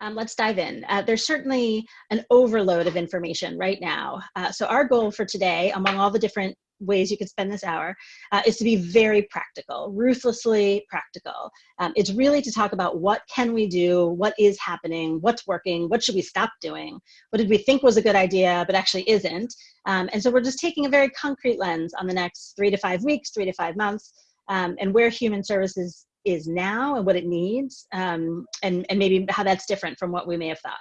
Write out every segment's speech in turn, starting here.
Um, let's dive in. Uh, there's certainly an overload of information right now. Uh, so our goal for today, among all the different ways you could spend this hour, uh, is to be very practical, ruthlessly practical. Um, it's really to talk about what can we do, what is happening, what's working, what should we stop doing, what did we think was a good idea but actually isn't. Um, and so we're just taking a very concrete lens on the next three to five weeks, three to five months, um, and where human services is now and what it needs um, and, and maybe how that's different from what we may have thought.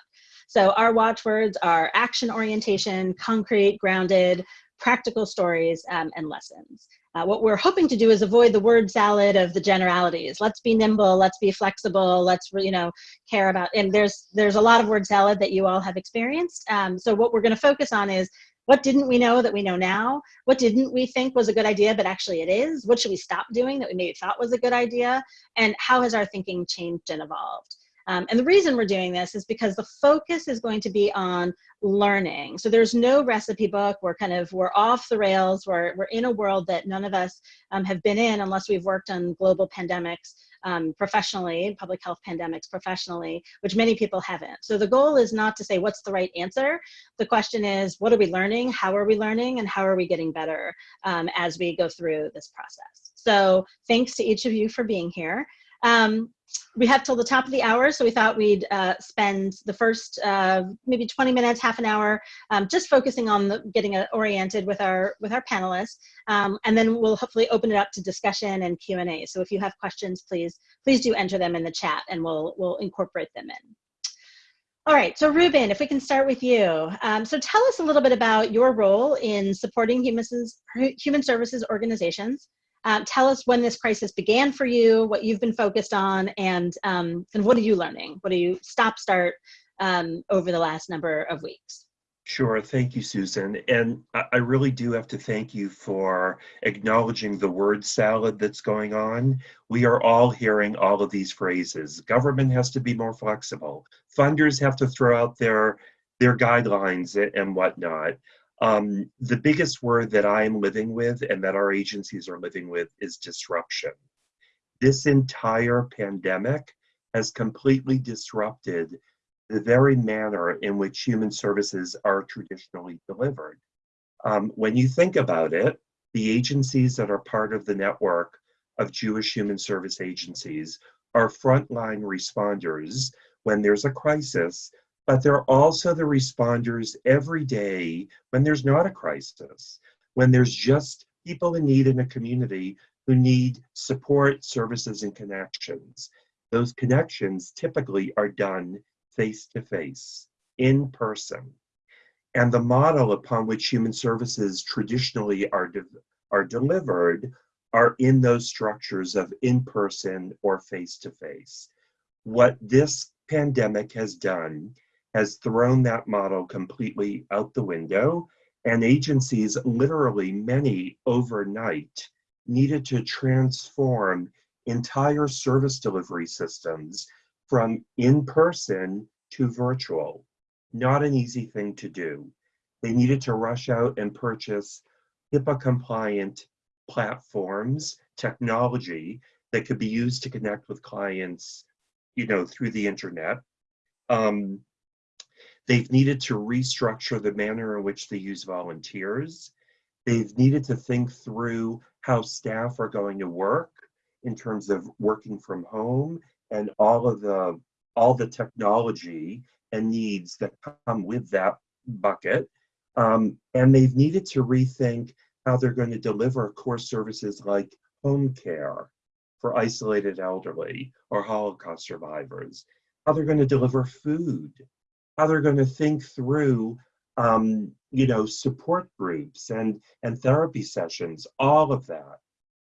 So our watchwords are action orientation, concrete, grounded, practical stories, um, and lessons. Uh, what we're hoping to do is avoid the word salad of the generalities. Let's be nimble, let's be flexible, let's you know care about, and there's there's a lot of word salad that you all have experienced. Um, so what we're gonna focus on is what didn't we know that we know now? What didn't we think was a good idea, but actually it is? What should we stop doing that we maybe thought was a good idea? And how has our thinking changed and evolved? Um, and the reason we're doing this is because the focus is going to be on learning. So there's no recipe book. We're kind of, we're off the rails. We're, we're in a world that none of us um, have been in unless we've worked on global pandemics um, professionally, public health pandemics professionally, which many people haven't. So the goal is not to say what's the right answer. The question is, what are we learning? How are we learning? And how are we getting better um, as we go through this process? So thanks to each of you for being here. Um, we have till the top of the hour, so we thought we'd uh, spend the first uh, maybe 20 minutes, half an hour, um, just focusing on the, getting uh, oriented with our with our panelists, um, and then we'll hopefully open it up to discussion and Q and A. So if you have questions, please please do enter them in the chat, and we'll we'll incorporate them in. All right, so Ruben, if we can start with you. Um, so tell us a little bit about your role in supporting human, human services organizations um, tell us when this crisis began for you, what you've been focused on, and, um, and what are you learning? What do you stop, start um, over the last number of weeks? Sure, thank you, Susan. And I really do have to thank you for acknowledging the word salad that's going on. We are all hearing all of these phrases. Government has to be more flexible. Funders have to throw out their, their guidelines and whatnot. Um, the biggest word that I'm living with and that our agencies are living with is disruption. This entire pandemic has completely disrupted the very manner in which human services are traditionally delivered. Um, when you think about it, the agencies that are part of the network of Jewish human service agencies are frontline responders when there's a crisis but they're also the responders every day when there's not a crisis, when there's just people in need in a community who need support, services, and connections. Those connections typically are done face to face, in person. And the model upon which human services traditionally are, de are delivered are in those structures of in person or face to face. What this pandemic has done has thrown that model completely out the window and agencies, literally many overnight, needed to transform entire service delivery systems from in-person to virtual. Not an easy thing to do. They needed to rush out and purchase HIPAA compliant platforms, technology that could be used to connect with clients, you know, through the internet. Um, They've needed to restructure the manner in which they use volunteers. They've needed to think through how staff are going to work in terms of working from home and all of the all the technology and needs that come with that bucket. Um, and they've needed to rethink how they're going to deliver core services like home care for isolated elderly or Holocaust survivors, how they're going to deliver food how they're going to think through um, you know support groups and and therapy sessions all of that.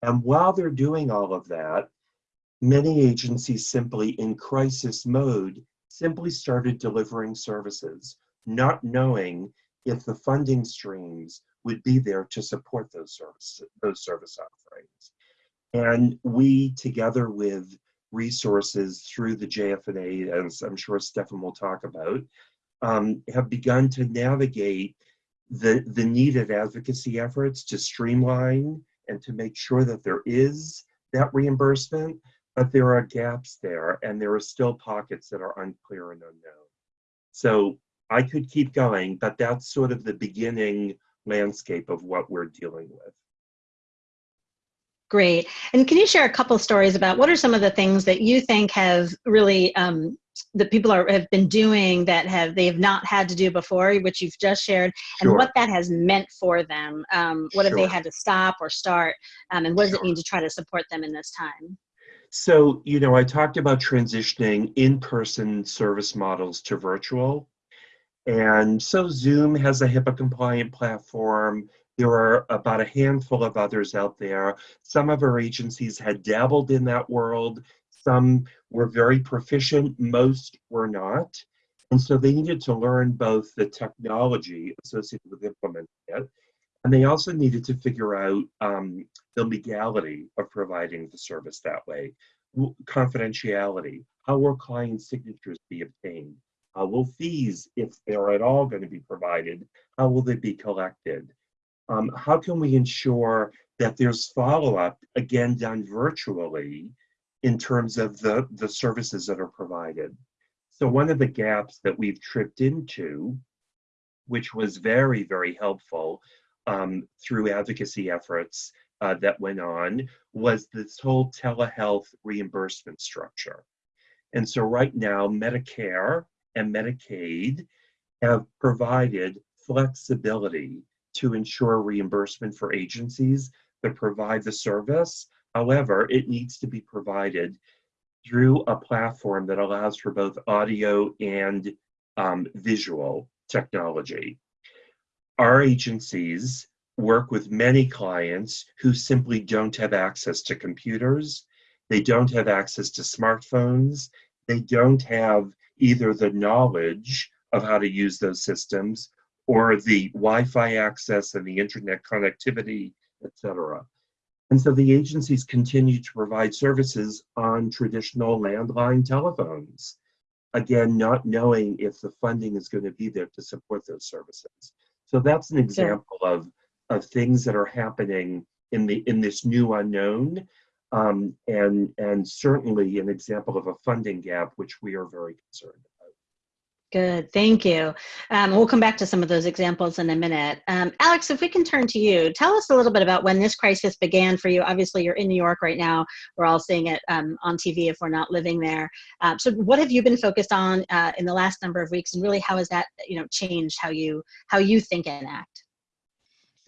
And while they're doing all of that many agencies simply in crisis mode simply started delivering services not knowing if the funding streams would be there to support those services those service offerings. And we together with resources through the JFNA, as I'm sure Stefan will talk about, um, have begun to navigate the, the needed advocacy efforts to streamline and to make sure that there is that reimbursement, but there are gaps there and there are still pockets that are unclear and unknown. So I could keep going, but that's sort of the beginning landscape of what we're dealing with. Great. And can you share a couple stories about what are some of the things that you think have really um, that people are have been doing that have they have not had to do before, which you've just shared, and Sure. what that has meant for them? Um, what have they had to stop or start, um, and what does it mean to try to support them in this time? So, you know, I talked about transitioning in-person service models to virtual. And so Zoom has a HIPAA compliant platform. There are about a handful of others out there. Some of our agencies had dabbled in that world. Some were very proficient, most were not. And so they needed to learn both the technology associated with implementing it, and they also needed to figure out um, the legality of providing the service that way. Confidentiality, how will client signatures be obtained? How will fees, if they're at all going to be provided, how will they be collected? Um, how can we ensure that there's follow-up, again, done virtually in terms of the, the services that are provided? So one of the gaps that we've tripped into, which was very, very helpful um, through advocacy efforts uh, that went on, was this whole telehealth reimbursement structure. And so right now, Medicare and Medicaid have provided flexibility to ensure reimbursement for agencies that provide the service. However, it needs to be provided through a platform that allows for both audio and um, visual technology. Our agencies work with many clients who simply don't have access to computers, they don't have access to smartphones, they don't have either the knowledge of how to use those systems or the Wi-Fi access and the internet connectivity, et cetera. And so the agencies continue to provide services on traditional landline telephones. Again, not knowing if the funding is going to be there to support those services. So that's an example of, of things that are happening in the in this new unknown, um, and and certainly an example of a funding gap which we are very concerned about. Good, thank you. Um, we'll come back to some of those examples in a minute. Um, Alex, if we can turn to you, tell us a little bit about when this crisis began for you. Obviously, you're in New York right now. We're all seeing it um, on TV if we're not living there. Um, so, what have you been focused on uh, in the last number of weeks, and really, how has that you know changed how you how you think and act?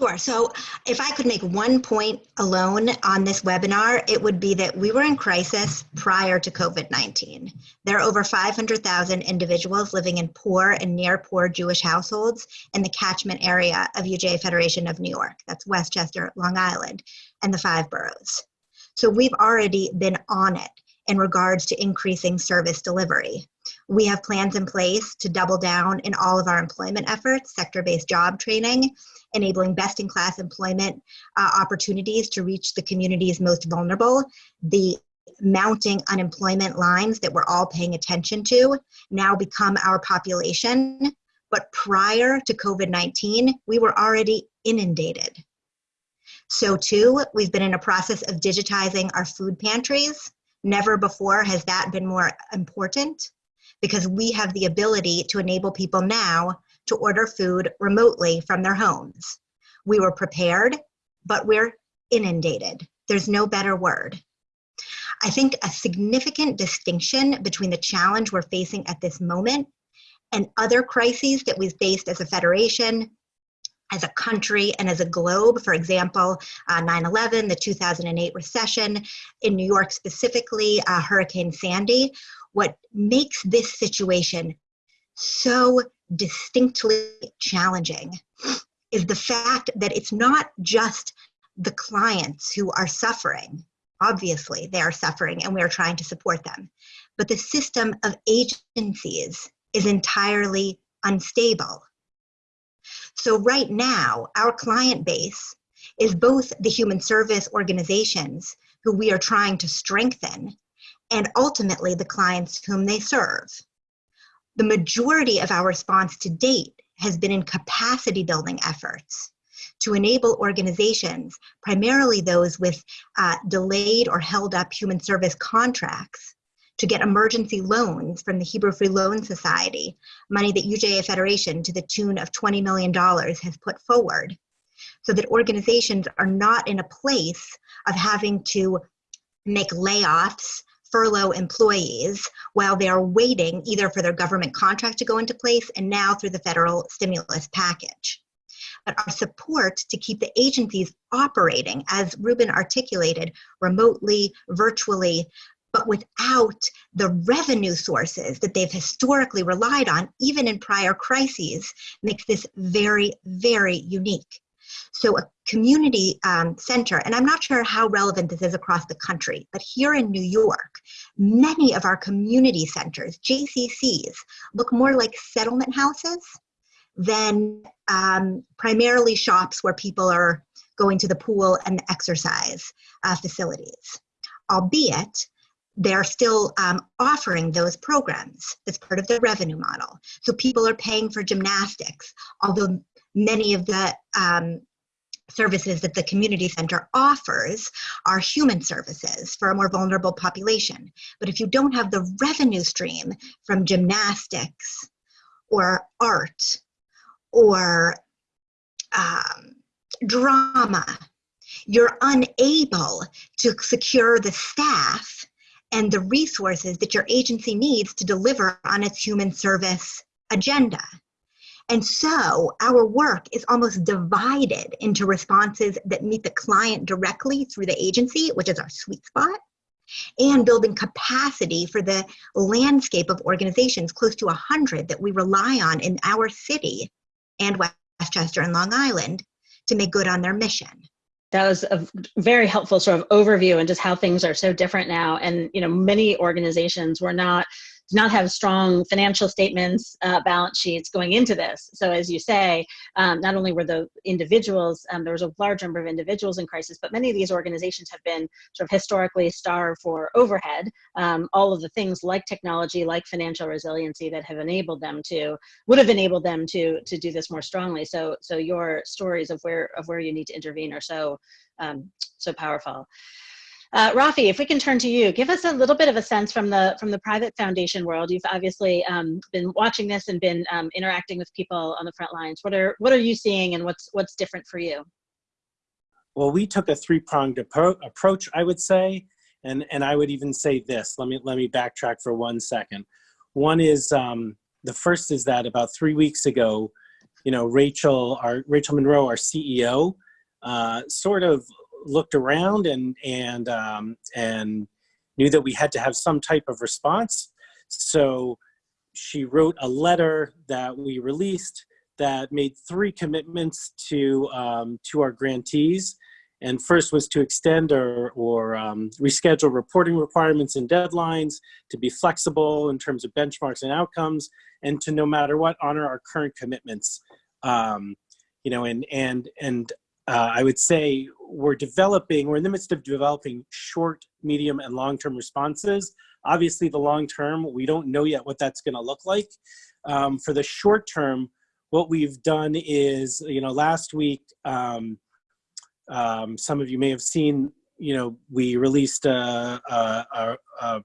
Sure. So if I could make one point alone on this webinar, it would be that we were in crisis prior to COVID 19. There are over 500,000 individuals living in poor and near poor Jewish households in the catchment area of UJA Federation of New York. That's Westchester, Long Island, and the five boroughs. So we've already been on it in regards to increasing service delivery. We have plans in place to double down in all of our employment efforts, sector based job training, enabling best in class employment uh, opportunities to reach the communities most vulnerable. The mounting unemployment lines that we're all paying attention to now become our population. But prior to COVID 19, we were already inundated. So, too, we've been in a process of digitizing our food pantries. Never before has that been more important because we have the ability to enable people now to order food remotely from their homes. We were prepared, but we're inundated. There's no better word. I think a significant distinction between the challenge we're facing at this moment and other crises that we've faced as a federation, as a country, and as a globe, for example, 9 uh, 11, the 2008 recession, in New York specifically, uh, Hurricane Sandy. What makes this situation so distinctly challenging is the fact that it's not just the clients who are suffering. Obviously, they are suffering and we are trying to support them. But the system of agencies is entirely unstable. So, right now, our client base is both the human service organizations who we are trying to strengthen and ultimately the clients whom they serve the majority of our response to date has been in capacity building efforts to enable organizations, primarily those with uh, delayed or held up human service contracts, to get emergency loans from the Hebrew Free Loan Society, money that UJA Federation to the tune of $20 million has put forward, so that organizations are not in a place of having to make layoffs, furlough employees while they are waiting either for their government contract to go into place and now through the federal stimulus package. But our support to keep the agencies operating, as Ruben articulated, remotely, virtually, but without the revenue sources that they've historically relied on, even in prior crises, makes this very, very unique. So a community um, center, and I'm not sure how relevant this is across the country, but here in New York, many of our community centers, JCCs, look more like settlement houses than um, primarily shops where people are going to the pool and the exercise uh, facilities. Albeit, they're still um, offering those programs. That's part of their revenue model. So people are paying for gymnastics, although many of the um, services that the community center offers are human services for a more vulnerable population. But if you don't have the revenue stream from gymnastics or art or um, drama, you're unable to secure the staff and the resources that your agency needs to deliver on its human service agenda. And so our work is almost divided into responses that meet the client directly through the agency, which is our sweet spot, and building capacity for the landscape of organizations, close to 100 that we rely on in our city and Westchester and Long Island to make good on their mission. That was a very helpful sort of overview and just how things are so different now. And you know many organizations were not do not have strong financial statements, uh, balance sheets going into this. So as you say, um, not only were the individuals, um, there was a large number of individuals in crisis, but many of these organizations have been sort of historically starved for overhead, um, all of the things like technology, like financial resiliency that have enabled them to, would have enabled them to, to do this more strongly. So, so your stories of where, of where you need to intervene are so, um, so powerful. Uh, Rafi, if we can turn to you, give us a little bit of a sense from the from the private foundation world. You've obviously um, been watching this and been um, interacting with people on the front lines. What are what are you seeing, and what's what's different for you? Well, we took a three-pronged approach, I would say, and and I would even say this. Let me let me backtrack for one second. One is um, the first is that about three weeks ago, you know, Rachel, our Rachel Monroe, our CEO, uh, sort of looked around and and um, and knew that we had to have some type of response. So she wrote a letter that we released that made three commitments to um, to our grantees. And first was to extend or, or um, reschedule reporting requirements and deadlines, to be flexible in terms of benchmarks and outcomes, and to no matter what, honor our current commitments. Um, you know, and, and, and uh, I would say we're developing, we're in the midst of developing short, medium, and long-term responses. Obviously, the long-term, we don't know yet what that's gonna look like. Um, for the short term, what we've done is, you know, last week, um, um, some of you may have seen, you know, we released a, a, a,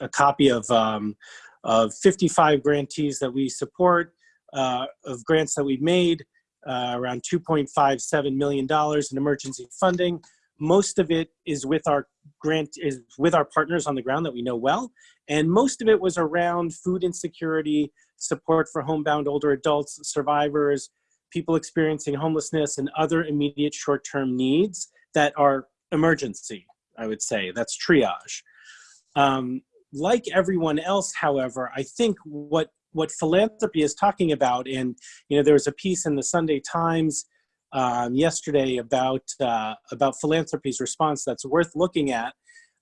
a copy of, um, of 55 grantees that we support, uh, of grants that we've made uh, around $2.57 million in emergency funding. Most of it is with our grant is with our partners on the ground that we know well. And most of it was around food insecurity, support for homebound older adults, survivors, people experiencing homelessness and other immediate short-term needs that are emergency, I would say, that's triage. Um, like everyone else, however, I think what what philanthropy is talking about. And you know, there was a piece in the Sunday Times um, yesterday about uh, about philanthropy's response that's worth looking at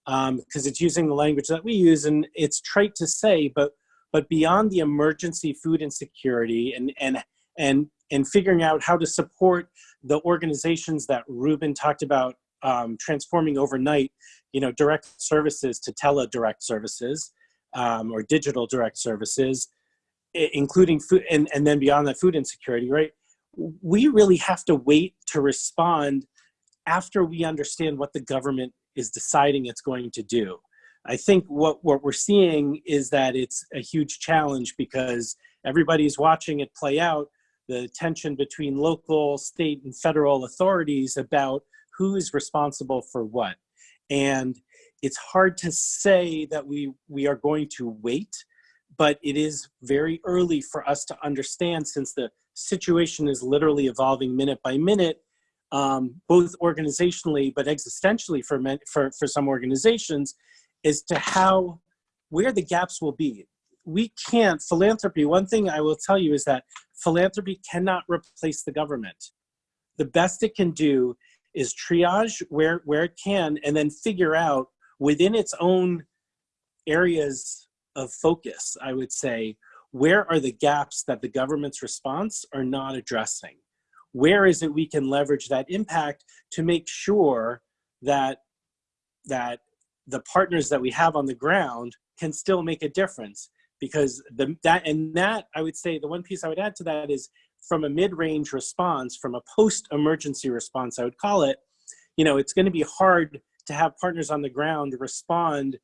because um, it's using the language that we use, and it's trite to say, but but beyond the emergency food insecurity and and and and figuring out how to support the organizations that Ruben talked about um, transforming overnight, you know, direct services to tele-direct services um, or digital direct services, including food and, and then beyond that food insecurity, right? we really have to wait to respond after we understand what the government is deciding it's going to do. I think what, what we're seeing is that it's a huge challenge because everybody's watching it play out, the tension between local, state, and federal authorities about who is responsible for what. And it's hard to say that we, we are going to wait, but it is very early for us to understand since the situation is literally evolving minute by minute, um, both organizationally but existentially for, for, for some organizations, as to how, where the gaps will be. We can't, philanthropy, one thing I will tell you is that philanthropy cannot replace the government. The best it can do is triage where, where it can and then figure out within its own areas of focus, I would say, where are the gaps that the government's response are not addressing? Where is it we can leverage that impact to make sure that, that the partners that we have on the ground can still make a difference? Because the, that, and that, I would say, the one piece I would add to that is from a mid-range response, from a post-emergency response, I would call it, you know, it's gonna be hard to have partners on the ground respond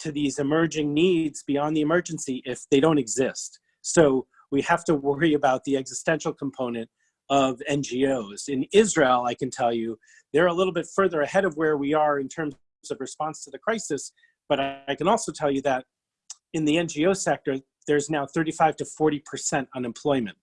to these emerging needs beyond the emergency if they don't exist. So we have to worry about the existential component of NGOs. In Israel, I can tell you, they're a little bit further ahead of where we are in terms of response to the crisis, but I, can also tell you that in the NGO sector, there's now 35 to 40% unemployment.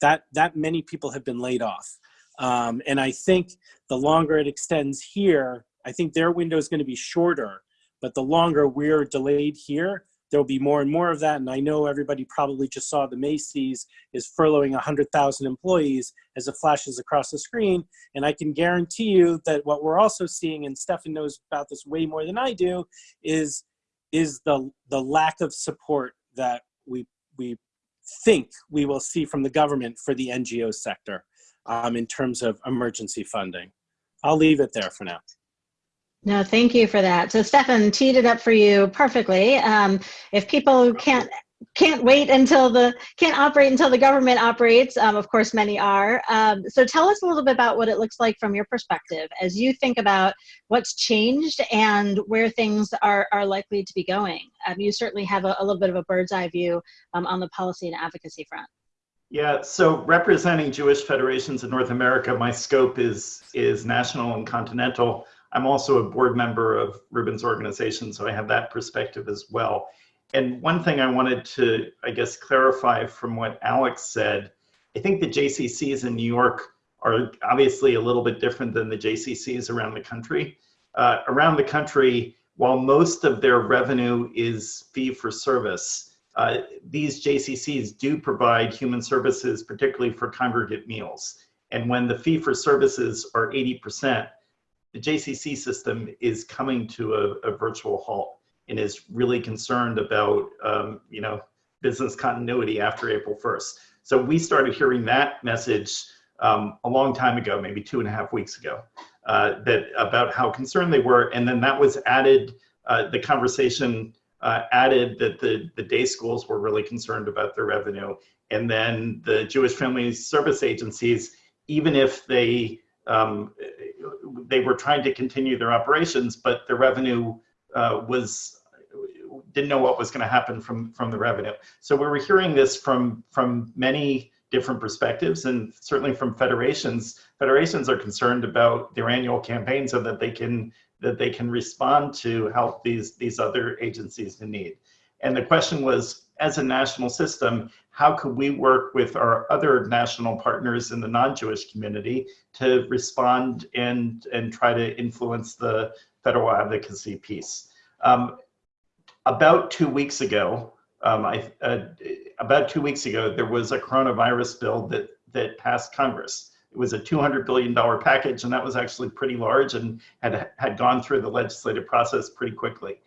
That, that many people have been laid off. Um, and I think the longer it extends here, I think their window is going to be shorter but the longer we're delayed here, there'll be more and more of that. And I know everybody probably just saw the Macy's is furloughing 100,000 employees as it flashes across the screen. And I can guarantee you that what we're also seeing, and Stefan knows about this way more than I do, is, is the, the lack of support that we, we think we will see from the government for the NGO sector um, in terms of emergency funding. I'll leave it there for now. No, thank you for that. So Stefan teed it up for you perfectly. Um, if people can't can't wait until the can't operate until the government operates um, of course many are um, so tell us a little bit about what it looks like from your perspective as you think about what's changed and where things are, are likely to be going um, you certainly have a, a, little bit of a bird's eye view um, on the policy and advocacy front yeah so representing jewish federations in north america my scope is is national and continental I'm also a board member of Reuben's organization, so I have that perspective as well. And one thing I wanted to, I guess, clarify from what Alex said, I think the JCCs in New York are obviously a little bit different than the JCCs around the country. Uh, around the country, while most of their revenue is fee for service, uh, these JCCs do provide human services, particularly for congregate meals. And when the fee for services are 80%, the JCC system is coming to a, a virtual halt and is really concerned about, um, you know, business continuity after April 1st. So we started hearing that message um, a long time ago, maybe two and a half weeks ago, uh, that about how concerned they were. And then that was added, uh, the conversation uh, added that the, the day schools were really concerned about their revenue. And then the Jewish Family Service agencies, even if they um, they were trying to continue their operations, but the revenue uh, was didn't know what was going to happen from from the revenue. So we were hearing this from from many different perspectives, and certainly from federations. Federations are concerned about their annual campaign so that they can that they can respond to help these these other agencies in need. And the question was, as a national system, how could we work with our other national partners in the non-Jewish community to respond and, and try to influence the federal advocacy piece? Um, about two weeks ago, um, I, uh, about two weeks ago, there was a coronavirus bill that, that passed Congress. It was a $200 billion package, and that was actually pretty large and had, had gone through the legislative process pretty quickly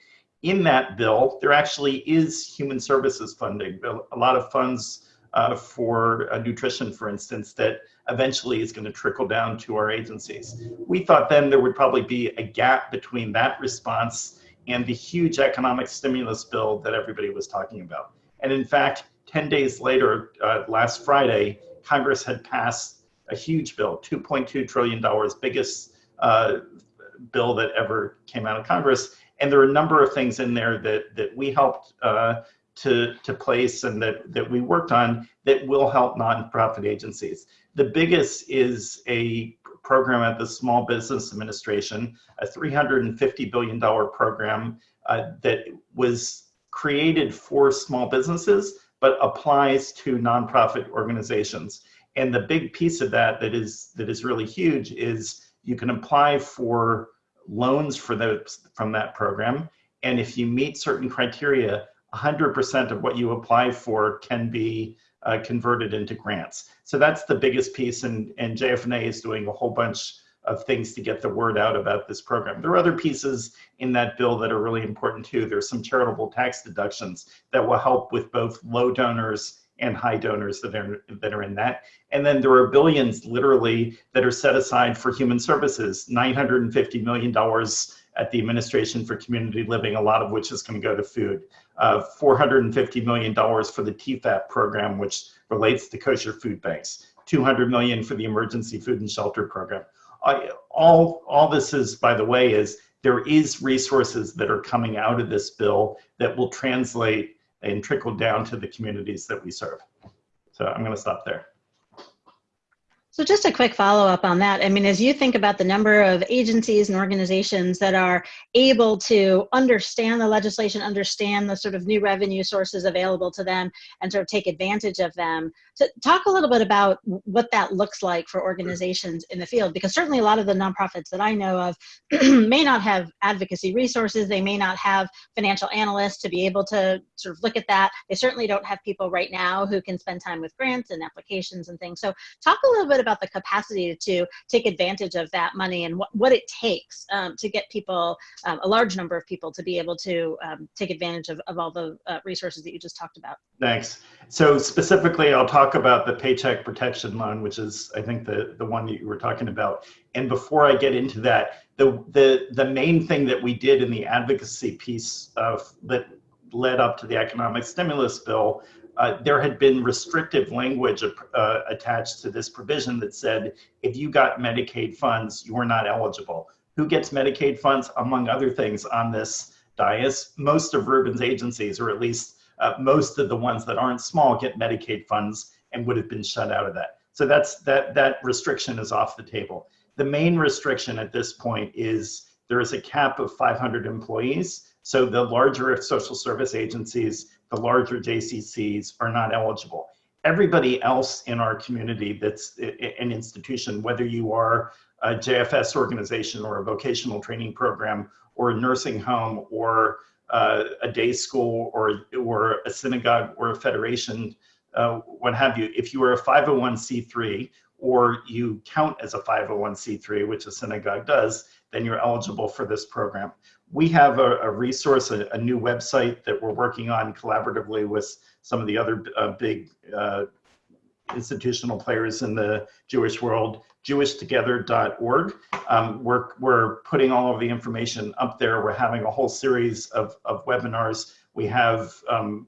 in that bill, there actually is human services funding, a lot of funds uh, for uh, nutrition, for instance, that eventually is going to trickle down to our agencies. We thought then there would probably be a gap between that response and the huge economic stimulus bill that everybody was talking about. And in fact, 10 days later, uh, last Friday, Congress had passed a huge bill, $2.2 trillion, biggest uh, bill that ever came out of Congress. And there are a number of things in there that, that we helped uh, to, to place and that, that we worked on that will help nonprofit agencies. The biggest is a program at the Small Business Administration, a $350 billion program uh, that was created for small businesses, but applies to nonprofit organizations. And the big piece of that that is, that is really huge is you can apply for loans for those from that program. And if you meet certain criteria, 100% of what you apply for can be uh, converted into grants. So that's the biggest piece, and, and JFNA is doing a whole bunch of things to get the word out about this program. There are other pieces in that bill that are really important too. There's some charitable tax deductions that will help with both low donors and high donors that are that are in that. And then there are billions literally that are set aside for human services, 950 million dollars at the Administration for Community Living, a lot of which is going to go to food. Uh, $450 million for the TEFAP program, which relates to kosher food banks. 200 million for the Emergency Food and Shelter Program. All, all this is, by the way, is there is resources that are coming out of this bill that will translate and trickle down to the communities that we serve. So I'm going to stop there. So just a quick follow up on that. I mean, as you think about the number of agencies and organizations that are able to understand the legislation, understand the sort of new revenue sources available to them, and sort of take advantage of them, to talk a little bit about what that looks like for organizations in the field, because certainly a lot of the nonprofits that I know of may not have advocacy resources, they may not have financial analysts to be able to sort of look at that. They certainly don't have people right now who can spend time with grants and applications and things. So talk a little bit about the capacity to take advantage of that money and what, what it takes um, to get people, um, a large number of people to be able to um, take advantage of, of all the uh, resources that you just talked about. Thanks. So specifically, I'll talk about the Paycheck Protection Loan, which is, I think, the, the one that you were talking about. And before I get into that, the, the, the main thing that we did in the advocacy piece of, that led up to the economic stimulus bill uh, there had been restrictive language uh, attached to this provision that said if you got Medicaid funds, you were not eligible. Who gets Medicaid funds? Among other things on this dais, most of Ruben's agencies, or at least uh, most of the ones that aren't small, get Medicaid funds and would have been shut out of that. So that's that that restriction is off the table. The main restriction at this point is there is a cap of 500 employees. So the larger social service agencies the larger JCCs are not eligible. Everybody else in our community that's an institution, whether you are a JFS organization or a vocational training program or a nursing home or uh, a day school or, or a synagogue or a federation, uh, what have you, if you are a 501c3 or you count as a 501c3, which a synagogue does, then you're eligible for this program we have a, a resource, a, a, new website that we're working on collaboratively with some of the other uh, big uh, institutional players in the Jewish world, jewishtogether.org. Um, we're, we're putting all of the information up there. We're having a whole series of, of webinars. We have um,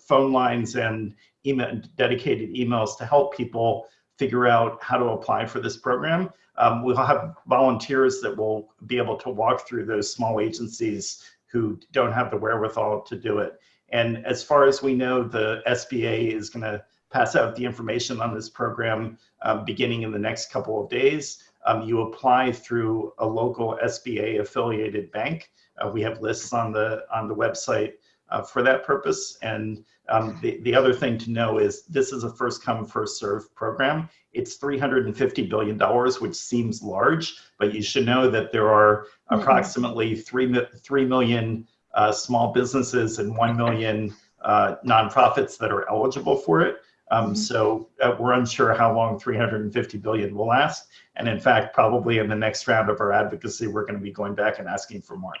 phone lines and email, dedicated emails to help people figure out how to apply for this program. Um, we'll have volunteers that will be able to walk through those small agencies who don't have the wherewithal to do it. And as far as we know, the SBA is going to pass out the information on this program um, beginning in the next couple of days. Um, you apply through a local SBA affiliated bank. Uh, we have lists on the on the website uh, for that purpose. And um, the, the other thing to know is this is a first come, first serve program. It's $350 billion, which seems large, but you should know that there are mm-hmm. approximately 3, 3 million uh, small businesses and 1 million uh, nonprofits that are eligible for it. Um, mm-hmm. So uh, we're unsure how long 350 billion will last. And in fact, probably in the next round of our advocacy, we're going to be going back and asking for more.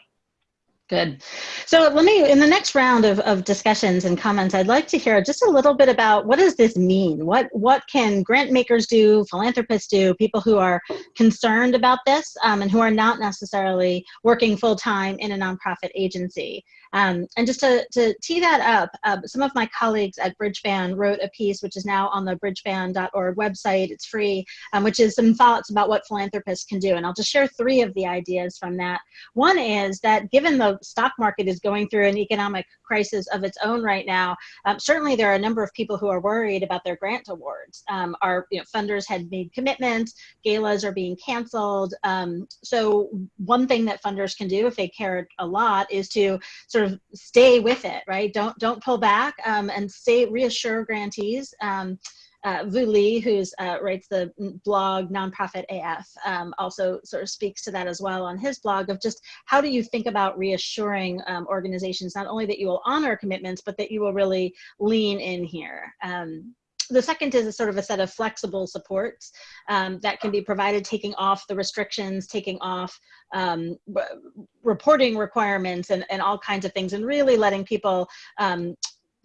Good. So let me, in the next round of, of discussions and comments, I'd like to hear just a little bit about what does this mean? What, what can grant makers do, philanthropists do, people who are concerned about this um, and who are not necessarily working full time in a nonprofit agency? Um, and just to, to tee that up, uh, some of my colleagues at Bridgespan wrote a piece which is now on the bridgespan.org website, it's free, um, which is some thoughts about what philanthropists can do. And I'll just share three of the ideas from that. One is that given the stock market is going through an economic crisis of its own right now, um, certainly there are a number of people who are worried about their grant awards. Um, our you know, funders had made commitments, galas are being canceled. Um, so one thing that funders can do if they care a lot is to sort of stay with it, right? Don't, don't pull back um, and stay, reassure grantees. Um, uh, Vu Le, who uh, writes the blog Nonprofit AF, um, also sort of speaks to that as well on his blog of just how do you think about reassuring um, organizations not only that you will honor commitments, but that you will really lean in here. Um, the second is a sort of a set of flexible supports um, that can be provided, taking off the restrictions, taking off um, reporting requirements and, and all kinds of things, and really letting people um,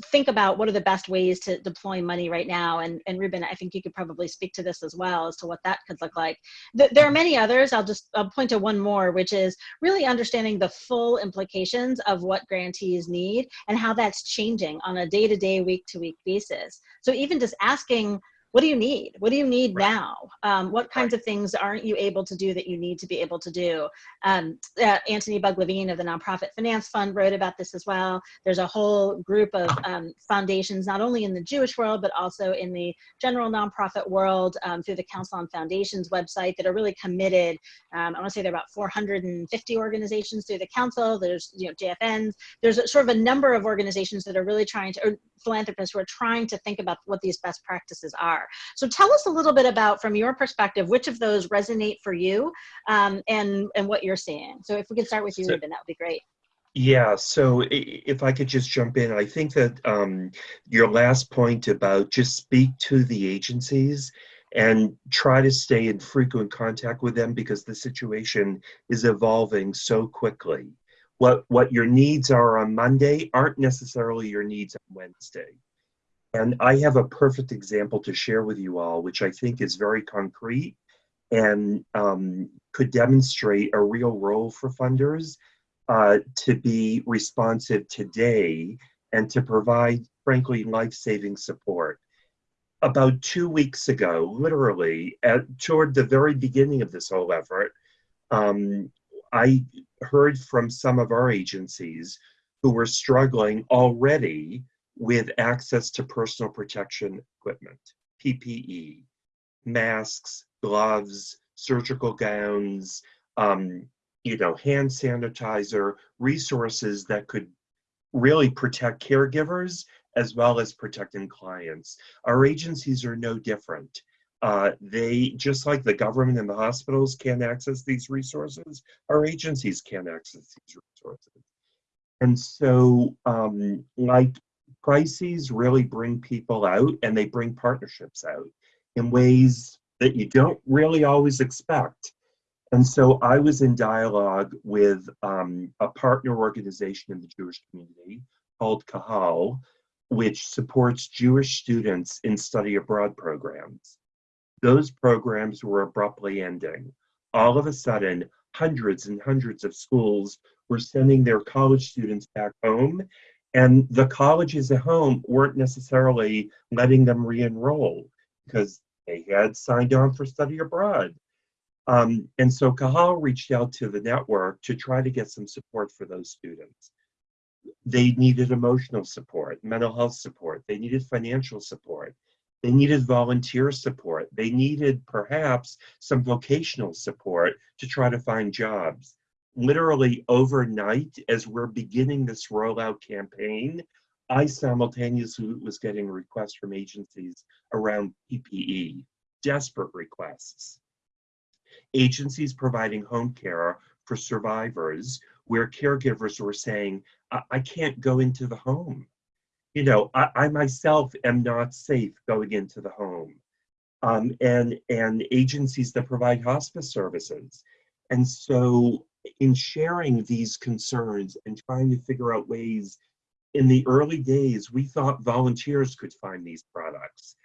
think about what are the best ways to deploy money right now. And, and Ruben, I think you could probably speak to this as well as to what that could look like. there are many others. I'll just I'll point to one more, which is really understanding the full implications of what grantees need and how that's changing on a day-to-day, week-to-week basis. So even just asking what do you need? What do you need right. now? Um, what kinds right. of things aren't you able to do that you need to be able to do? Um, uh, Antony Bugg-Levine of the Nonprofit Finance Fund wrote about this as well. There's a whole group of um, foundations, not only in the Jewish world, but also in the general nonprofit world um, through the Council on Foundations website that are really committed. Um, I want to say there are about 450 organizations through the council. There's, you know, JFNs. There's a, sort of a number of organizations that are really trying to, philanthropists who are trying to think about what these best practices are. So tell us a little bit about, from your perspective, which of those resonate for you um, and, and what you're seeing. So if we could start with you, so, Ruben, that would be great. Yeah, so if I could just jump in, I think that um, your last point about just speak to the agencies and try to stay in frequent contact with them because the situation is evolving so quickly. What, what your needs are on Monday aren't necessarily your needs on Wednesday. And I have a perfect example to share with you all, which I think is very concrete and um, could demonstrate a real role for funders uh, to be responsive today and to provide, frankly, life-saving support. About two weeks ago, literally, at, toward the very beginning of this whole effort, um, I heard from some of our agencies who were struggling already with access to personal protection equipment, PPE, masks, gloves, surgical gowns, um, you know, hand sanitizer, resources that could really protect caregivers as well as protecting clients. Our agencies are no different. Uh, they, just like the government and the hospitals can't access these resources, our agencies can't access these resources. And so, um, like crises really bring people out and they bring partnerships out in ways that you don't really always expect. And so I was in dialogue with um, a partner organization in the Jewish community called Kahal, which supports Jewish students in study abroad programs. Those programs were abruptly ending. All of a sudden, hundreds and hundreds of schools were sending their college students back home and the colleges at home weren't necessarily letting them re-enroll because they had signed on for study abroad. Um, and so Kahal reached out to the network to try to get some support for those students. They needed emotional support, mental health support, they needed financial support, they needed volunteer support, they needed perhaps some vocational support to try to find jobs literally overnight, as we're beginning this rollout campaign, I simultaneously was getting requests from agencies around PPE, desperate requests. Agencies providing home care for survivors where caregivers were saying, I, I can't go into the home. You know, I, I, myself am not safe going into the home. Um, and, and agencies that provide hospice services. And so in sharing these concerns and trying to figure out ways in the early days, we thought volunteers could find these products.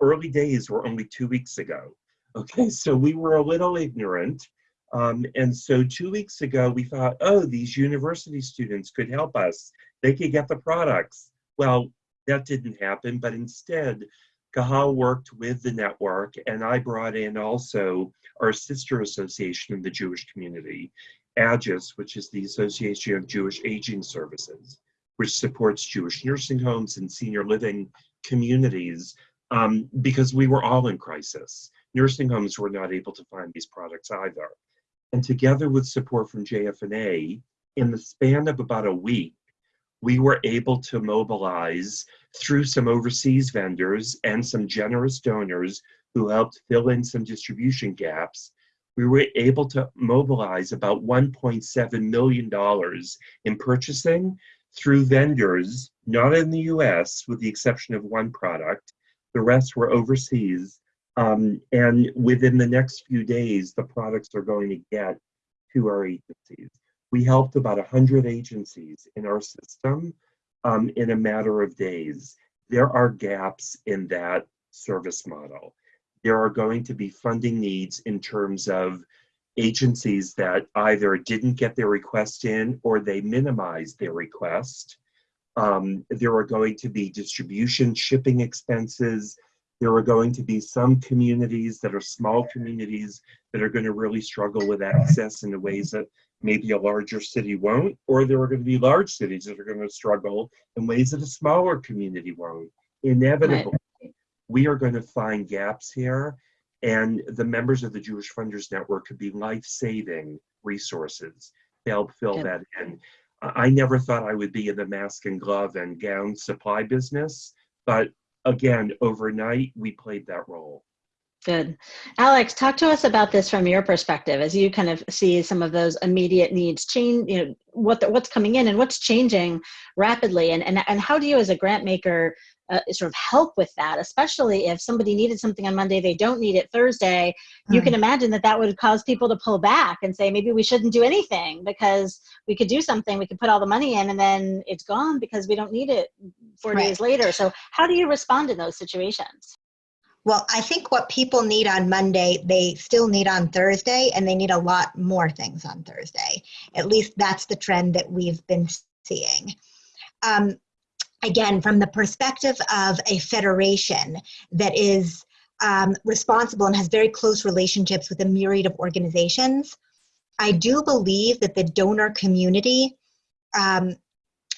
Early days were only two weeks ago. Okay, so we were a little ignorant. Um, and so two weeks ago, we thought, oh, these university students could help us. They could get the products. Well, that didn't happen, but instead, Kahal worked with the network, and I brought in also our sister association in the Jewish community, AJAS, which is the Association of Jewish Aging Services, which supports Jewish nursing homes and senior living communities um, because we were all in crisis. Nursing homes were not able to find these products either. And together with support from JFNA, in the span of about a week, we were able to mobilize through some overseas vendors and some generous donors who helped fill in some distribution gaps. We were able to mobilize about $1.7 million in purchasing through vendors, not in the US, with the exception of one product. The rest were overseas. Um, and within the next few days, the products are going to get to our agencies. We helped about 100 agencies in our system um, in a matter of days. There are gaps in that service model. There are going to be funding needs in terms of agencies that either didn't get their request in or they minimized their request. Um, there are going to be distribution shipping expenses. There are going to be some communities that are small communities that are going to really struggle with access in the ways that maybe a larger city won't, or there are going to be large cities that are going to struggle in ways that a smaller community won't. Inevitably, right. we are going to find gaps here, and the members of the Jewish Funders Network could be life-saving resources to help fill yep. that in. I never thought I would be in the mask and glove and gown supply business, but again, overnight, we played that role. Good. Alex, talk to us about this from your perspective as you kind of see some of those immediate needs change, you know, what the, what's coming in and what's changing rapidly and, and, and how do you as a grant maker uh, sort of help with that, especially if somebody needed something on Monday, they don't need it Thursday. Mm. You can imagine that that would cause people to pull back and say, maybe we shouldn't do anything because we could do something, we could put all the money in and then it's gone because we don't need it four right. days later. So how do you respond in those situations? Well, I think what people need on Monday, they still need on Thursday, and they need a lot more things on Thursday. At least that's the trend that we've been seeing. Um, again, from the perspective of a federation that is um, responsible and has very close relationships with a myriad of organizations, I do believe that the donor community um,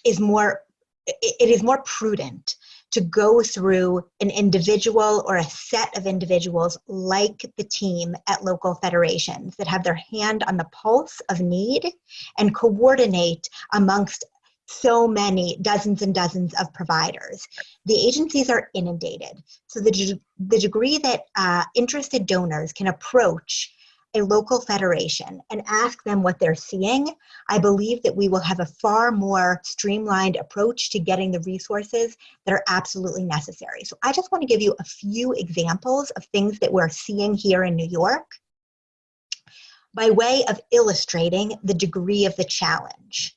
is more, it is more prudent to go through an individual or a set of individuals like the team at local federations that have their hand on the pulse of need and coordinate amongst so many dozens and dozens of providers. The agencies are inundated. So the, the degree that uh, interested donors can approach a local federation and ask them what they're seeing, I believe that we will have a far more streamlined approach to getting the resources that are absolutely necessary. So I just want to give you a few examples of things that we're seeing here in New York by way of illustrating the degree of the challenge.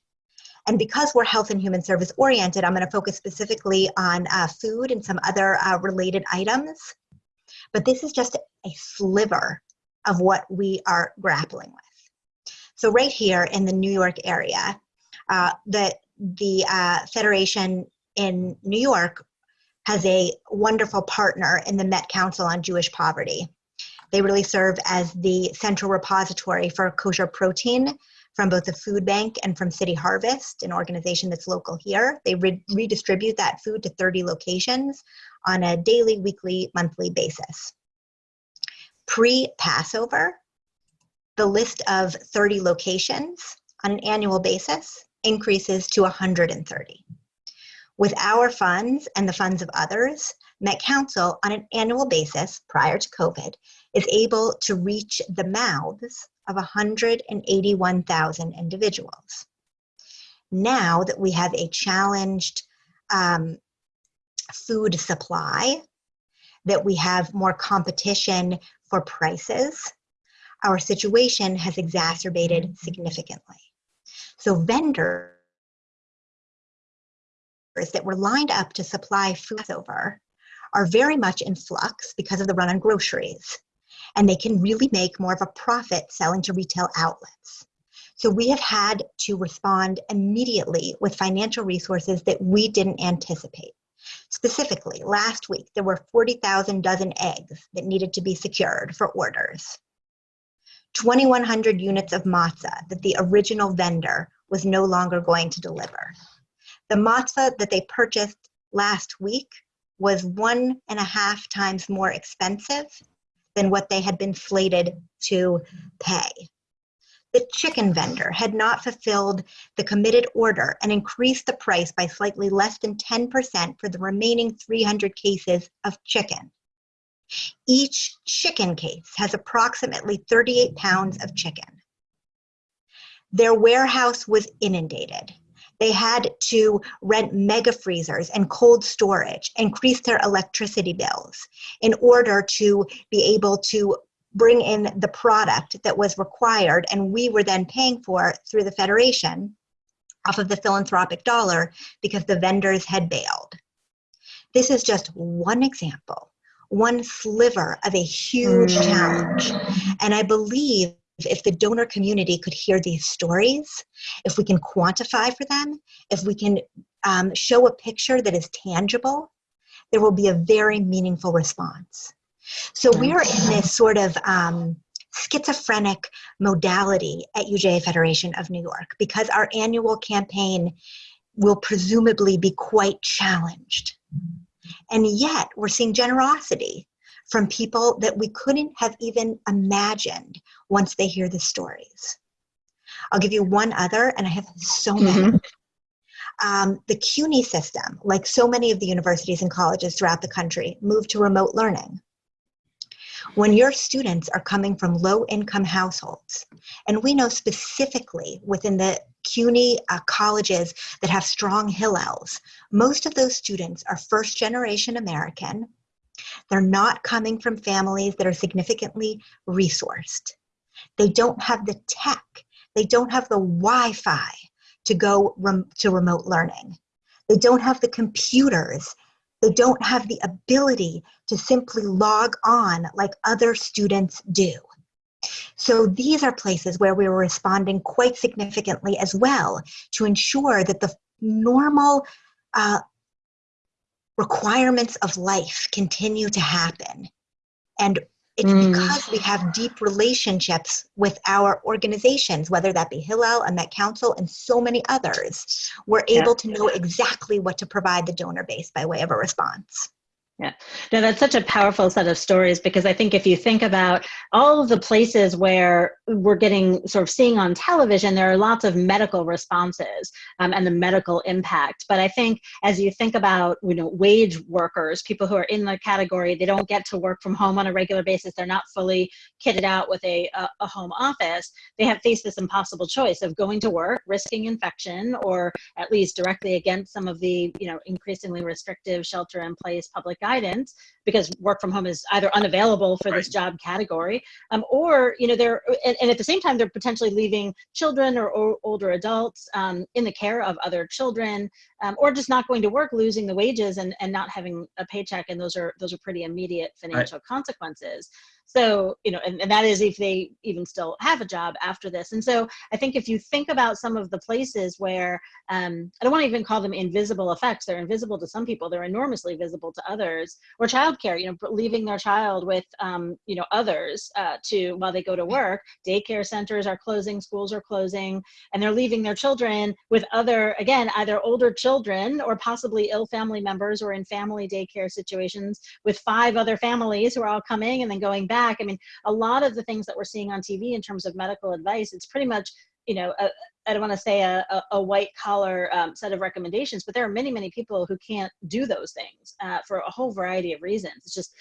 And because we're health and human service oriented, I'm going to focus specifically on uh, food and some other uh, related items. But this is just a sliver of what we are grappling with. So right here in the New York area, uh, the, the uh, Federation in New York has a wonderful partner in the Met Council on Jewish Poverty. They really serve as the central repository for kosher protein from both the food bank and from City Harvest, an organization that's local here. They re redistribute that food to 30 locations on a daily, weekly, monthly basis. Pre-Passover, the list of 30 locations on an annual basis increases to 130. With our funds and the funds of others, Met Council on an annual basis prior to COVID is able to reach the mouths of 181,000 individuals. Now that we have a challenged um, food supply, that we have more competition for prices, our situation has exacerbated significantly. So vendors that were lined up to supply food over are very much in flux because of the run on groceries. And they can really make more of a profit selling to retail outlets. So we have had to respond immediately with financial resources that we didn't anticipate. Specifically, last week there were 40,000 dozen eggs that needed to be secured for orders. 2,100 units of matzah that the original vendor was no longer going to deliver. The matzah that they purchased last week was one and a half times more expensive than what they had been slated to pay. The chicken vendor had not fulfilled the committed order and increased the price by slightly less than 10% for the remaining 300 cases of chicken. Each chicken case has approximately 38 pounds of chicken. Their warehouse was inundated. They had to rent mega freezers and cold storage, increase their electricity bills in order to be able to bring in the product that was required and we were then paying for through the Federation off of the philanthropic dollar because the vendors had bailed. This is just one example, one sliver of a huge mm. challenge. And I believe if the donor community could hear these stories, if we can quantify for them, if we can um, show a picture that is tangible, there will be a very meaningful response. So we're in this sort of um, schizophrenic modality at UJA Federation of New York because our annual campaign will presumably be quite challenged. And yet we're seeing generosity from people that we couldn't have even imagined once they hear the stories. I'll give you one other, and I have so many. Mm -hmm. um, the CUNY system, like so many of the universities and colleges throughout the country, moved to remote learning. When your students are coming from low income households, and we know specifically within the CUNY uh, colleges that have strong Hillels, most of those students are first generation American they're not coming from families that are significantly resourced. They don't have the tech. They don't have the Wi-Fi to go rem to remote learning. They don't have the computers. They don't have the ability to simply log on like other students do. So these are places where we were responding quite significantly as well to ensure that the normal uh, requirements of life continue to happen. And it's mm. because we have deep relationships with our organizations, whether that be Hillel and Met Council and so many others, we're able yeah. to know exactly what to provide the donor base by way of a response. Yeah, no, that's such a powerful set of stories because I think if you think about all of the places where we're getting sort of seeing on television, there are lots of medical responses um, and the medical impact. But I think as you think about, you know, wage workers, people who are in the category, they don't get to work from home on a regular basis. They're not fully kitted out with a, a, a home office. They have faced this impossible choice of going to work, risking infection, or at least directly against some of the, you know, increasingly restrictive shelter in place public guidance because work from home is either unavailable for right. this job category um, or you know they're and, and, at the same time they're potentially leaving children or, or older adults um, in the care of other children um, or just not going to work losing the wages and, and not having a paycheck and those are those are pretty immediate financial right. consequences so, you know, and, and that is if they even still have a job after this. And so I think if you think about some of the places where, um, I don't want to even call them invisible effects, they're invisible to some people, they're enormously visible to others, or childcare, you know, leaving their child with, um, you know, others uh, to, while they go to work, daycare centers are closing, schools are closing, and they're leaving their children with other, again, either older children or possibly ill family members or in family daycare situations with five other families who are all coming and then going back back. I mean, a lot of the things that we're seeing on TV in terms of medical advice, it's pretty much, you know, a, I don't want to say a, a, a white collar um, set of recommendations, but there are many, many people who can't do those things uh, for a whole variety of reasons. It's just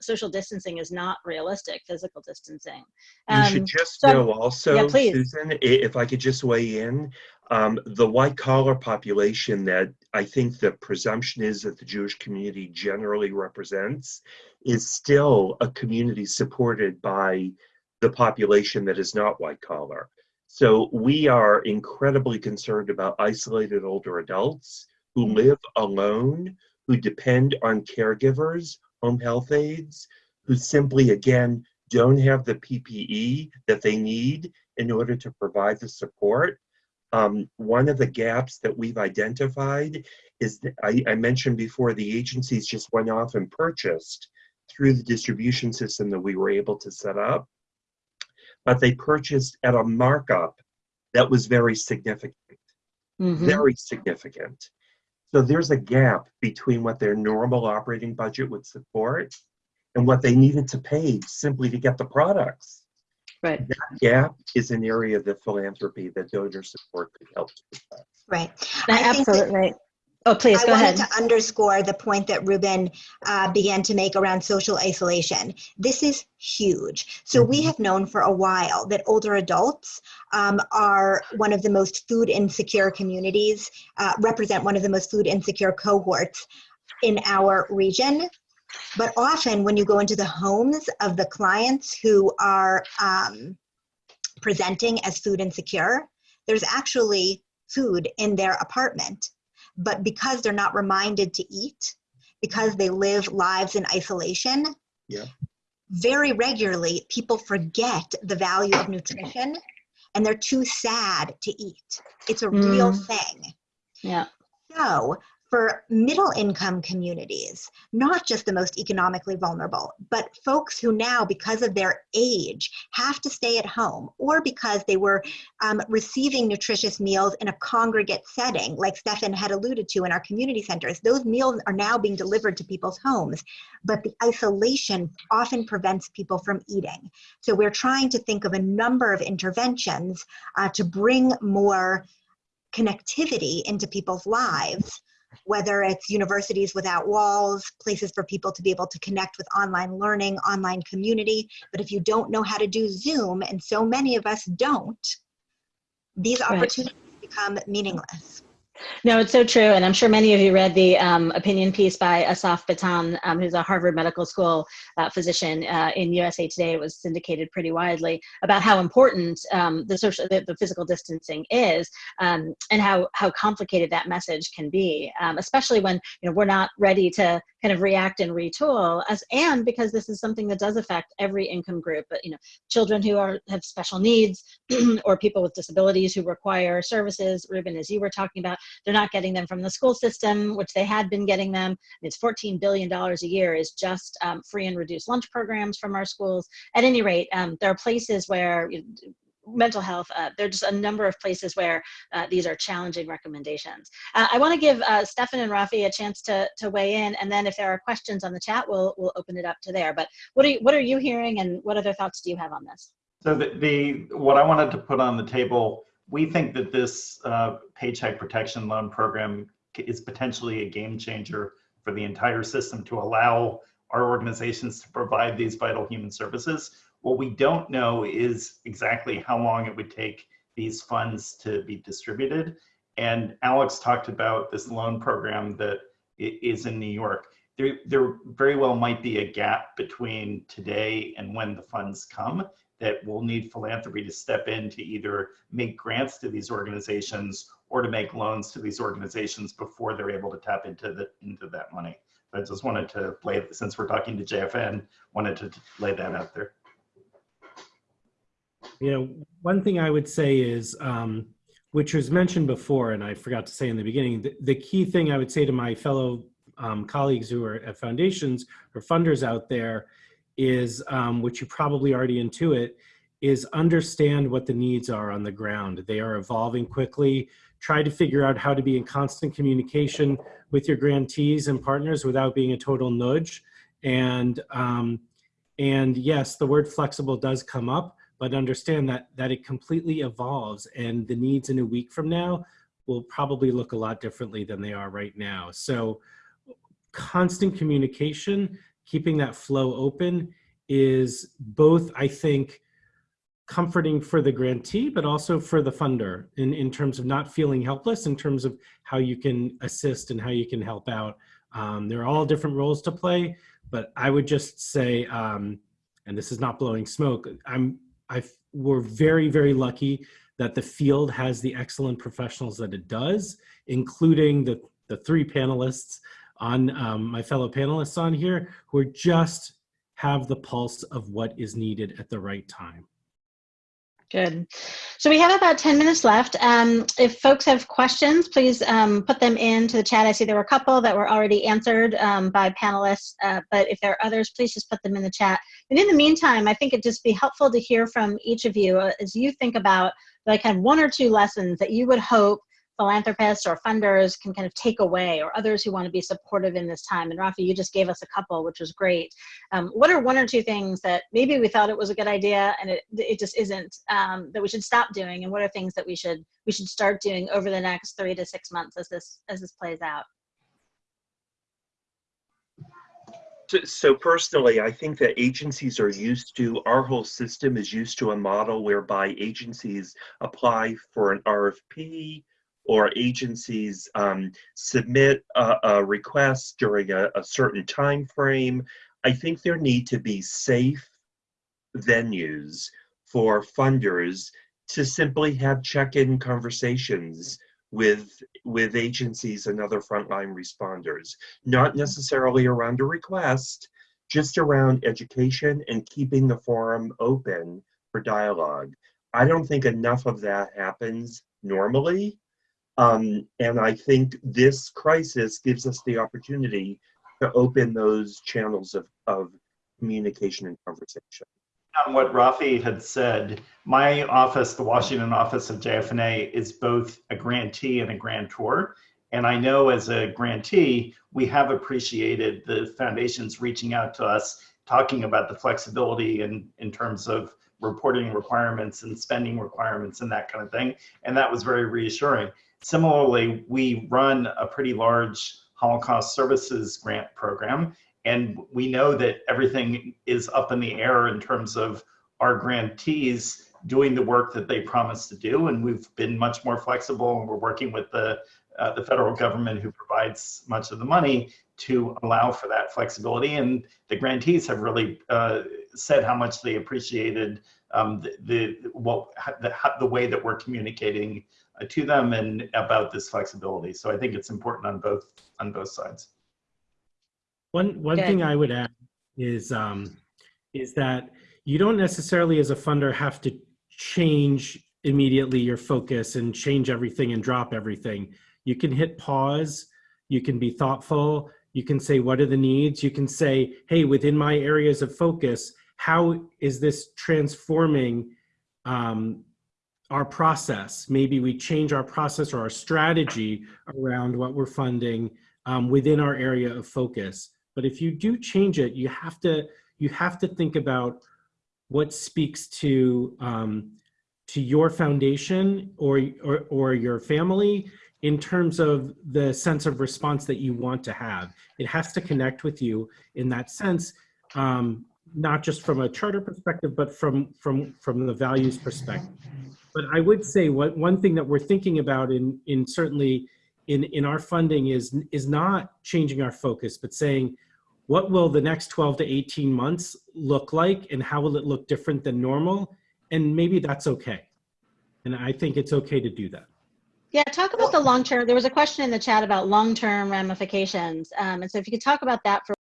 social distancing is not realistic, physical distancing. Um, you should um, just so, know also, yeah, Susan, if I could just weigh in, um, the white collar population that I think the presumption is that the Jewish community generally represents is still a community supported by the population that is not white collar. So we are incredibly concerned about isolated older adults who mm-hmm. live alone, who depend on caregivers, home health aides, who simply, again, don't have the PPE that they need in order to provide the support. Um, one of the gaps that we've identified is that I, I mentioned before the agencies just went off and purchased through the distribution system that we were able to set up, but they purchased at a markup that was very significant, Mhm. very significant. So there's a gap between what their normal operating budget would support and what they needed to pay simply to get the products. Right. That gap is an area of the philanthropy that donor support could help to address. Right. I Absolutely right. Oh, please I go wanted ahead. to underscore the point that Ruben uh, began to make around social isolation. This is huge. So we Mm-hmm. have known for a while that older adults um, are one of the most food insecure communities, uh, represent one of the most food insecure cohorts in our region. But often, when you go into the homes of the clients who are um, presenting as food insecure, there's actually food in their apartment but because they're not reminded to eat, because they live lives in isolation, Yeah. very regularly people forget the value of nutrition and they're too sad to eat. It's a real Mm. thing. Yeah. So, for middle income communities, not just the most economically vulnerable, but folks who now, because of their age, have to stay at home or because they were um, receiving nutritious meals in a congregate setting, like Stefan had alluded to in our community centers, those meals are now being delivered to people's homes. But the isolation often prevents people from eating. So, we're trying to think of a number of interventions uh, to bring more connectivity into people's lives whether it's universities without walls, places for people to be able to connect with online learning, online community. But if you don't know how to do Zoom, and so many of us don't, these Right. opportunities become meaningless. No, it's so true. And I'm sure many of you read the um, opinion piece by Asaf Bitton, um, who's a Harvard Medical School uh, physician uh, in USA Today. It was syndicated pretty widely about how important um, the social, the, the physical distancing is, um, and how how complicated that message can be, um, especially when you know we're not ready to kind of react and retool. As and because this is something that does affect every income group, but you know, children who are have special needs, or people with disabilities who require services. Ruben, as you were talking about they're not getting them from the school system, which they had been getting them. It's $14 billion a year is just um, free and reduced lunch programs from our schools. At any rate, um, there are places where you mental health, uh, there are just a number of places where uh, these are challenging recommendations. Uh, I want to give uh, Stefan and Rafi a chance to, to weigh in, and then if there are questions on the chat, we'll, we'll open it up to there. But what are, you, what are you hearing, and what other thoughts do you have on this? So the, the what I wanted to put on the table, we think that this uh, paycheck protection loan program is potentially a game changer for the entire system to allow our organizations to provide these vital human services. What we don't know is exactly how long it would take these funds to be distributed. And Alex talked about this loan program that is in New York. There, there very well might be a gap between today and when the funds come that will need philanthropy to step in to either make grants to these organizations or to make loans to these organizations before they're able to tap into the into that money. I just wanted to lay, since we're talking to JFN, wanted to lay that out there. You know, one thing I would say is, um, which was mentioned before, and I forgot to say in the beginning, the, the key thing I would say to my fellow um, colleagues who are at foundations or funders out there is, um, which you probably already intuit, is understand what the needs are on the ground. They are evolving quickly. Try to figure out how to be in constant communication with your grantees and partners without being a total nudge. And um, and yes, the word flexible does come up, but understand that that it completely evolves, and the needs in a week from now will probably look a lot differently than they are right now. So, constant communication, keeping that flow open, is both, I think, comforting for the grantee, but also for the funder in, in terms of not feeling helpless, in terms of how you can assist and how you can help out. Um, there are all different roles to play, but I would just say, um, and this is not blowing smoke, I'm I we're very very lucky that the field has the excellent professionals that it does, including the the three panelists on um, my fellow panelists on here who are just have the pulse of what is needed at the right time. Good. So we have about 10 minutes left. Um, if folks have questions, please um, put them into the chat. I see there were a couple that were already answered um, by panelists, uh, but if there are others, please just put them in the chat. And in the meantime, I think it'd just be helpful to hear from each of you uh, as you think about like kind of one or two lessons that you would hope philanthropists or funders can kind of take away or others who want to be supportive in this time. And Rafi, you just gave us a couple, which was great. Um, what are one or two things that maybe we thought it was a good idea and it, it just isn't um, that we should stop doing? And what are things that we should we should start doing over the next three to six months as this as this plays out? So- So personally, I think that agencies are used to, our whole system is used to a model whereby agencies apply for an RFP or agencies um, submit a, a request during a, a certain time frame. I think there need to be safe venues for funders to simply have check-in conversations with with agencies and other frontline responders not necessarily around a request, just around education and keeping the forum open for dialogue. I don't think enough of that happens normally. Um, and I think this crisis gives us the opportunity to open those channels of, of communication and conversation. on what Rafi had said, my office, the Washington office of JFNA, is both a grantee and a grantor. And I know as a grantee, we have appreciated the foundations reaching out to us, talking about the flexibility in, in terms of reporting requirements and spending requirements and that kind of thing. And that was very reassuring. Similarly, we run a pretty large Holocaust Services grant program, and we know that everything is up in the air in terms of our grantees doing the work that they promised to do. And we've been much more flexible and we're working with the, uh, the federal government who provides much of the money to allow for that flexibility. And the grantees have really uh, said how much they appreciated um, the, the, what, the, the way that we're communicating to them and about this flexibility. So I think it's important on both, on both sides. One one Good. thing I would add is um, is that you don't necessarily, as a funder, have to change immediately your focus and change everything and drop everything. You can hit pause. You can be thoughtful. You can say, "What are the needs?" You can say, "Hey, within my areas of focus, how is this transforming?" Um, our process. Maybe we change our process or our strategy around what we're funding um, within our area of focus. But if you do change it, you have to you have to think about what speaks to um, to your foundation or, or or your family in terms of the sense of response that you want to have. It has to connect with you in that sense, um, not just from a charter perspective, but from from from the values perspective. But I would say what one thing that we're thinking about in in certainly in in our funding is is not changing our focus, but saying what will the next 12 to 18 months look like and how will it look different than normal? And maybe that's okay. And I think it's okay to do that. Yeah, talk about the long term. There was a question in the chat about long term ramifications. Um, and so if you could talk about that for, for-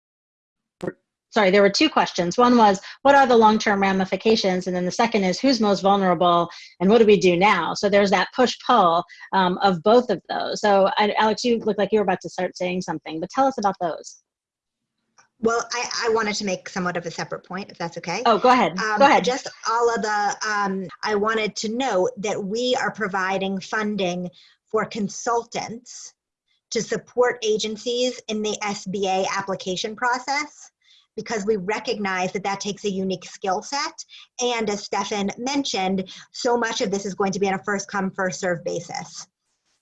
sorry, there were two questions. One was, what are the long term ramifications? And then the second is, who's most vulnerable and what do we do now? So there's that push pull um, of both of those. So I, Alex, you look like you were about to start saying something, but tell us about those. Well, I, I wanted to make somewhat of a separate point, if that's okay. Oh, go ahead. Um, go ahead. Just all of the, um, I wanted to note that we are providing funding for consultants to support agencies in the SBA application process because we recognize that that takes a unique skill set. And as Stefan mentioned, so much of this is going to be on a first come, first serve basis.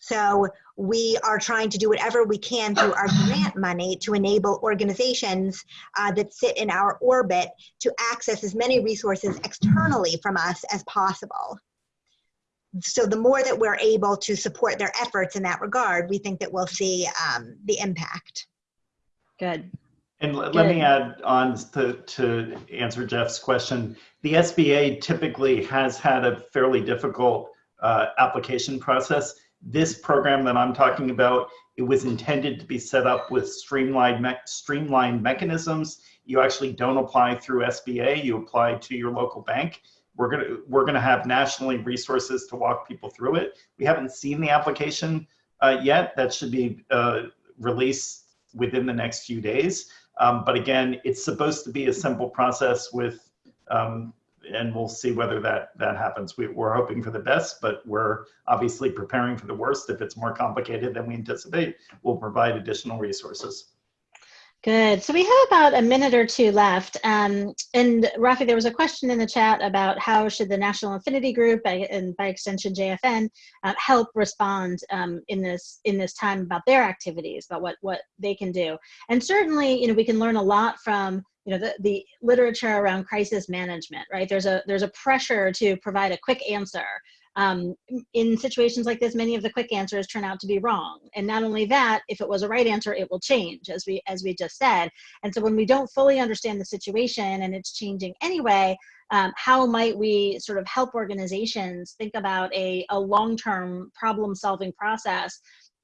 So we are trying to do whatever we can through our grant money to enable organizations uh, that sit in our orbit to access as many resources externally from us as possible. So the more that we're able to support their efforts in that regard, we think that we'll see um, the impact. Good. And l- let me add on to, to answer Jeff's question. The SBA typically has had a fairly difficult uh, application process. This program that I'm talking about, it was intended to be set up with streamlined, me- streamlined mechanisms. You actually don't apply through SBA, you apply to your local bank. We're gonna, we're gonna have nationally resources to walk people through it. We haven't seen the application uh, yet. That should be uh, released within the next few days. Um, but again, it's supposed to be a simple process with, um, and we'll see whether that that happens. We, we're hoping for the best, but we're obviously preparing for the worst. If it's more complicated than we anticipate, we'll provide additional resources. Good. So we have about a minute or two left. Um, and Rafi, there was a question in the chat about how should the National Affinity Group and by extension JFN uh, help respond um, in this in this time about their activities, about what what they can do. And certainly, you know, we can learn a lot from you know the, the literature around crisis management. Right? There's a there's a pressure to provide a quick answer. Um, in situations like this, many of the quick answers turn out to be wrong. And not only that, if it was a right answer, it will change, as we as we just said. And so when we don't fully understand the situation and it's changing anyway, um, how might we sort of help organizations think about a, a long-term problem-solving process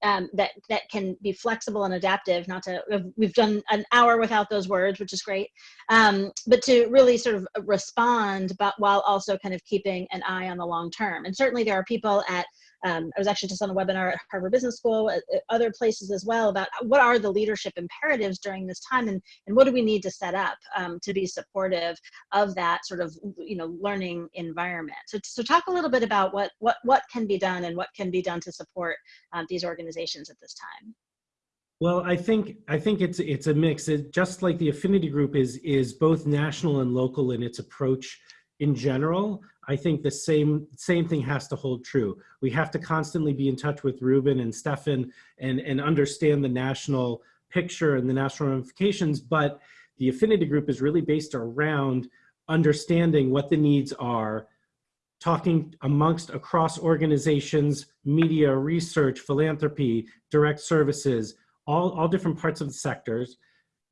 um, that that can be flexible and adaptive. Not to we've done an hour without those words, which is great, um, but to really sort of respond, but while also kind of keeping an eye on the long term. And certainly there are people at um, I was actually just on a webinar at Harvard Business School, at, at other places as well, about what are the leadership imperatives during this time, and and what do we need to set up um, to be supportive of that sort of you know learning environment. So so talk a little bit about what what what can be done and what can be done to support um, these organizations at this time. Well, I think I think it's it's a mix. It, just like the affinity group is is both national and local in its approach in general. I think the same same thing has to hold true. We have to constantly be in touch with Ruben and Stefan and and understand the national picture and the national ramifications. But the affinity group is really based around understanding what the needs are, talking amongst across organizations, media, research, philanthropy, direct services, all, all different parts of the sectors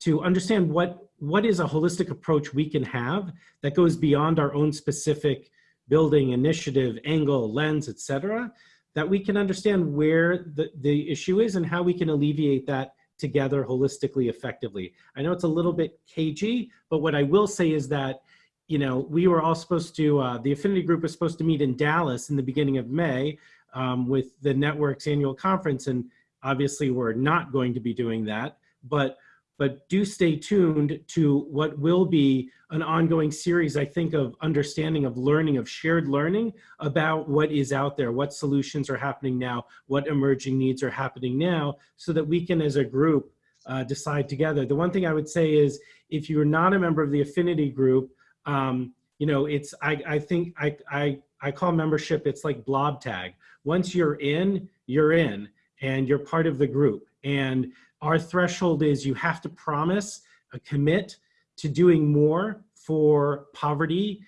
to understand what, what is a holistic approach we can have that goes beyond our own specific building initiative, angle, lens, et cetera, that we can understand where the, the issue is and how we can alleviate that together holistically effectively. I know it's a little bit cagey, but what I will say is that you know, we were all supposed to, uh, the affinity group was supposed to meet in Dallas in the beginning of May um, with the network's annual conference. And obviously we're not going to be doing that, but, but do stay tuned to what will be an ongoing series, I think, of understanding of learning, of shared learning about what is out there, what solutions are happening now, what emerging needs are happening now, so that we can, as a group, uh, decide together. The one thing I would say is, if you're not a member of the affinity group, um, you know, it's, I, I think, I, I, I call membership, it's like blob tag. Once you're in, you're in and you're part of the group. And our threshold is you have to promise, a commit to doing more for poverty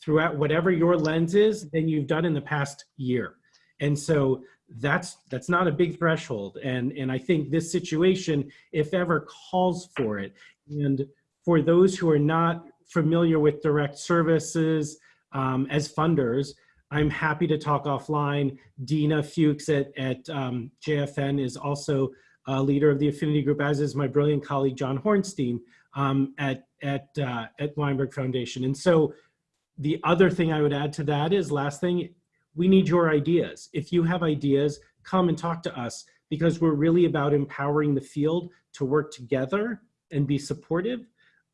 throughout whatever your lens is than you've done in the past year. And so that's that's not a big threshold. And, and I think this situation, if ever, calls for it. And for those who are not familiar with direct services um, as funders, I'm happy to talk offline. Dina Fuchs at, at um, JFN is also a leader of the affinity group, as is my brilliant colleague, John Hornstein um, at, at, uh, at Weinberg Foundation. And so the other thing I would add to that is last thing, we need your ideas. If you have ideas, come and talk to us because we're really about empowering the field to work together and be supportive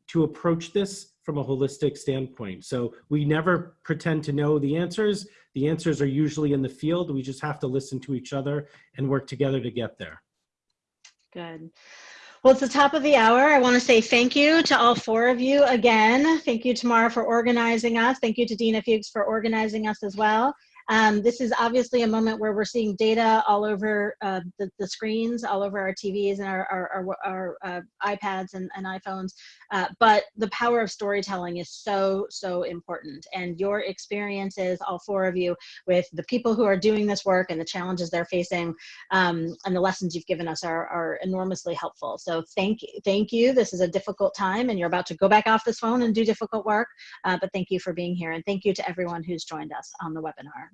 to approach this from a holistic standpoint. So we never pretend to know the answers. The answers are usually in the field. We just have to listen to each other and work together to get there. Good. Well, it's the top of the hour. I want to say thank you to all four of you again. Thank you, Tamara, for organizing us. Thank you to Dina Fuchs for organizing us as well. Um, this is obviously a moment where we're seeing data all over uh, the, the, screens, all over our TVs and our, our, our, our uh, iPads and, and iPhones. Uh, but the power of storytelling is so, so important. And your experiences, all four of you, with the people who are doing this work and the challenges they're facing um, and the lessons you've given us are, are enormously helpful. So thank you. Thank you. This is a difficult time and you're about to go back off this phone and do difficult work. Uh, but thank you for being here. And thank you to everyone who's joined us on the webinar.